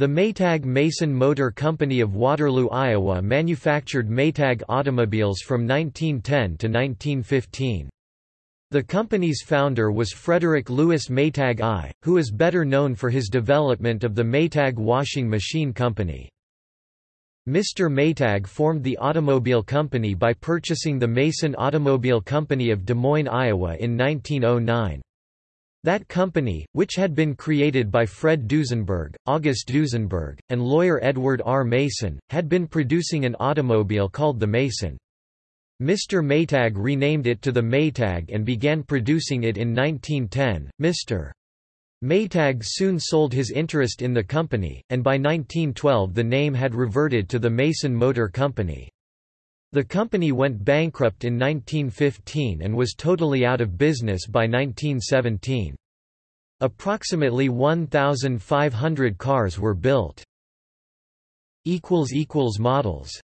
The Maytag Mason Motor Company of Waterloo, Iowa manufactured Maytag automobiles from 1910 to 1915. The company's founder was Frederick Lewis Maytag I, who is better known for his development of the Maytag Washing Machine Company. Mr. Maytag formed the automobile company by purchasing the Mason Automobile Company of Des Moines, Iowa in 1909. That company, which had been created by Fred Duesenberg, August Duesenberg, and lawyer Edward R. Mason, had been producing an automobile called the Mason. Mr. Maytag renamed it to the Maytag and began producing it in 1910. Mr. Maytag soon sold his interest in the company, and by 1912 the name had reverted to the Mason Motor Company. The company went bankrupt in 1915 and was totally out of business by 1917. Approximately 1,500 cars were built. Models